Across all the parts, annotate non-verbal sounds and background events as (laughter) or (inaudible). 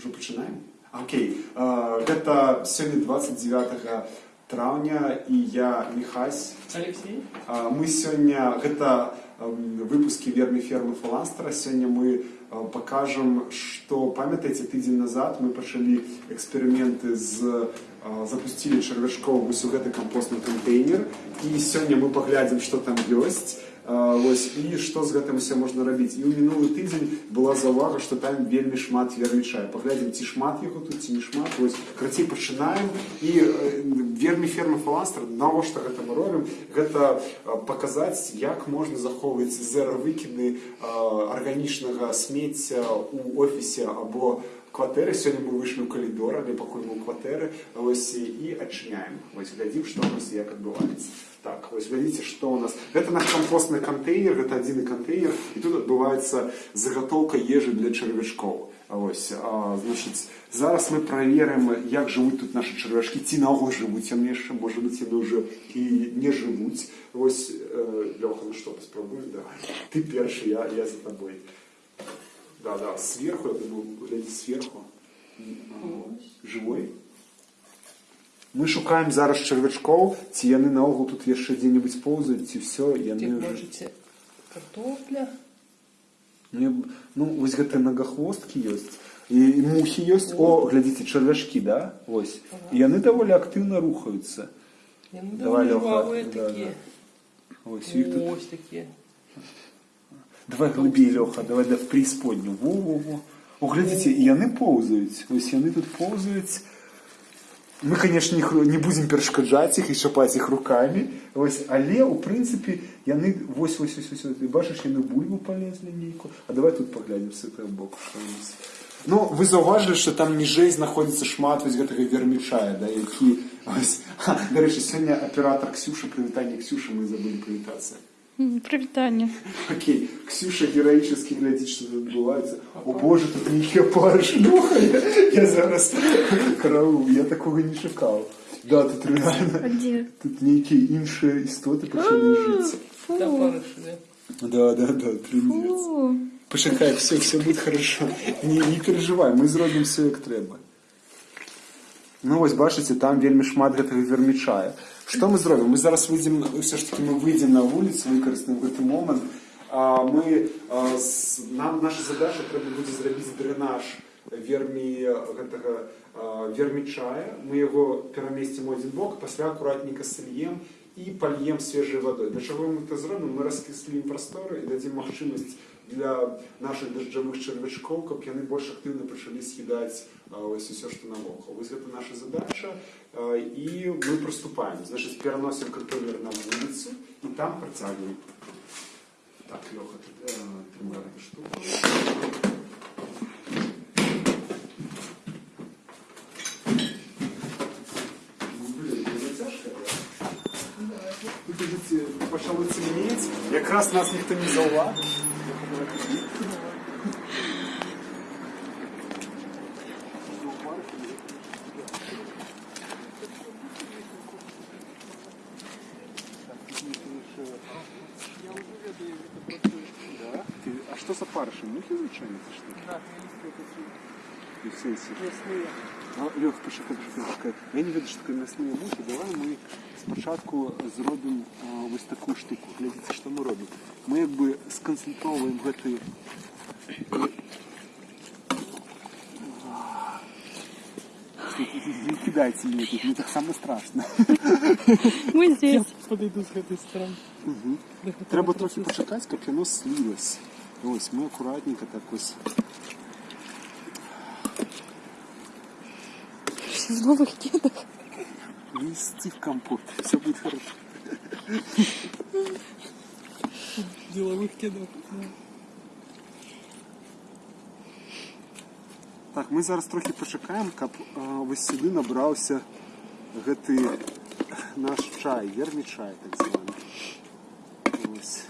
Уже пачынаем? Окей. Э, Гэта сёння 29 траўня і я Михась. Алексей? А, Мы сёння гэта эм, выпускі вермі фермы фаланстера сёння мы э, покажем што памятаеце тыдзень назад мы пачалі эксперыменты з э, запусцілі чарвячкоў вось у гэты кампостны кантэйнер і сёння мы паглядзім што там ёсць Вось і што з гэтым усе можна рабіць? І ў мінулы тыдзень была заўвага што там вельмі шмат вермічая паглядзім ці шмат яго тут ці не шмат. Вось крацей пачынаем. І вермі фермы фаластр навошта гэта мы робім? Гэта паказаць як можна захоўваць зера выкіды арганічнага смецця у офісе або кватэры сёння мы выйшлі ў калідор але пакуль мы ў кватэры вось і адчыняем вось глядзім што у нас як адбываецца так вось глядзіце што у нас гэта наш кампостны кантэйнер гэта адзіны кантэйнер і тут адбываецца загатоўка ежы для чарвячкоў Ось, а, значыць, зараз мы праверым, як жывуць тут нашы чарвяшкі, ці наогул жывуць яны яшчэ, можа быць, яны ўжо і не жывуць. Вось, э, Лёха, ну што, паспрабуеш, давай. Ты першы, я, я за табой. Да, да, сверху, я думаю, глядзі сверху. Ага. Живой? Мы шукаем зараз чарвячкоў, ці яны наогул тут яшчэ дзе-небудзь поўзаюць, ці ўсё, яны Тут ўжо... можете картофля. Ну, я б- ну вось гэтыя нагахвосткі ёсць і і мухі ёсць о глядзіце чарвяшкі да вось і яны даволі актыўна рухаюцца Яны Давай, довольно Лёха, жвавые да, такие. ось іх тут Ось такие. давай глыбей лёха давай да в преісподню во во во о глядзіце і яны поўзаюць ось яны тут поўзаюць мы конечно іх не будзем перашкаджаць іх і шапаць іх рукамі ось але у прынцыпе яны вось вось вось вось, вось. Ты бачыш яны ў бульбу палезлі нейкую а давай тут паглядзім з гэтага боку што у нас Ну, вы заўважылі, што там ніжэй знаходзіцца шмат вось гэтага вермічая, да, які... Ось, ха, дарэчы, (laughs) (laughs) сёння аператор Ксюша, прывітанне Ксюша, мы забылі прывітацца. М, Привітання. Окей, Ксюша героически глядит, что тут відбувається. О боже, тут нічого парш нюхає. Я зараз караул, я такого не шукав. Да, тут реально, А де? тут неякі інші істоти почали жити. Да, Фу. барыши, да. Да, да, да, трындец. Фу. Почекай, все, все буде хорошо. Не, не переживай, ми зробимо все як треба. Ну ось бачите, там вельмі шмат гэтага вермічая. Што мы зробім? Мы зараз выйдзем, все ж таки мы выйдзем на вуліцу, выкарыстаем гэты момант. А, мы, а, с, нам наша задача трэба будзе зрабіць дрэнаж вермі гэтага а, вермічая. Мы яго перамесцім у адзін бок, пасля акуратненька сольем і пальем свежай вадой. Для чаго мы это зробім? Мы раскіслім прасторы і дадзім магчымасць для наших дажджавых чарвячкоў, каб яны больш актыўна пачалі съедаць а, ось усё, што навокал. Вось гэта наша задача а, і мы прыступаем. Значыць, пераносім кантэйнер на вуліцу і там працягваем. Так, Лёха, ты э, трымай эту штуку. Ну, Тут ідзе, пачало цемнець, якраз нас ніхто не заўважыў. Да? Ты, а что за парыши? Мухи звичайно, це що? Да, листья такие. І в сенсі. Мясные. А, Льох, почекай, почекай, почекай. Я не веду, що таке м'ясні мухи. Давай ми спочатку зробимо а, ось таку штуку. Глядите, що ми робимо. Ми якби сконцентровуємо гэтую Не кидайте мне тут, мне так само страшно. Я здесь. подойду с этой стороны. Хотя Треба трохи почекати, щоб воно слилось. Ось, ми акуратненько так ось. З нових дідок. Нести в компот. Все буде хорошо. Деловых кедов. Да. Так, ми зараз трохи почекаємо, каб а, ось сюди набрався гэты наш чай, вермі чай, так званий. Ось.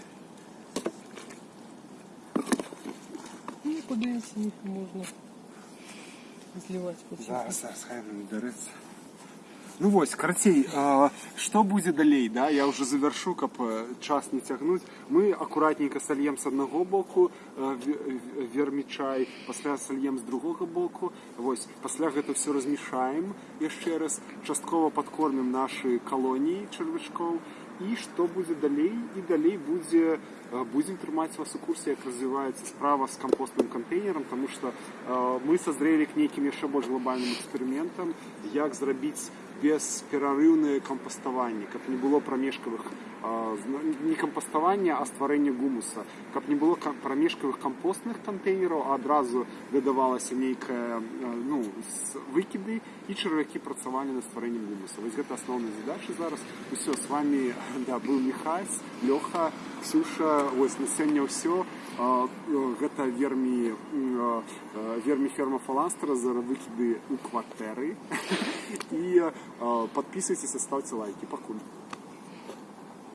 Ну, подивіться, їх можна Зливати по всім. Зараз, зараз, хай він береться. Ну вось карацей а, што будзе далей да? Я уже завяршу каб э, час не цягнуць мы акуратненько сольем с аднаго боку э, ве- ве- вермічай пасля сольем з другога боку. Вось пасля гэта все размешаем яшчэ раз. Часткова падкормім нашы калоніі чарвячкоў і што будзе далей і далей будзе э, будзем трымаць вас у курсе як развіваецца справа з кампостным кантэйнерам тому что э, мы созрелі к нейкім яшчэ больш глобальным эксперыментам як зрабіць бесперарыўнае кампаставанне каб не было прамежкавых а, зна- не кампаставання а стварэння гумуса каб не было ка- прамежкавых кампостных кантэйнераў а адразу выдавалася нейкая а, ну с- выкіды і чарвякі працавалі над стварэннем гумуса вось гэта асноўныя задачы зараз усё с вами (laughs) да быў михась лёха ксюша вось на сёння ўсё А, э, гэта вермі м, а, э, вермі ферма фаланстра за выкіды у кватэры (laughs) і а, подписывайтесь и ставьте лайки. Пакуль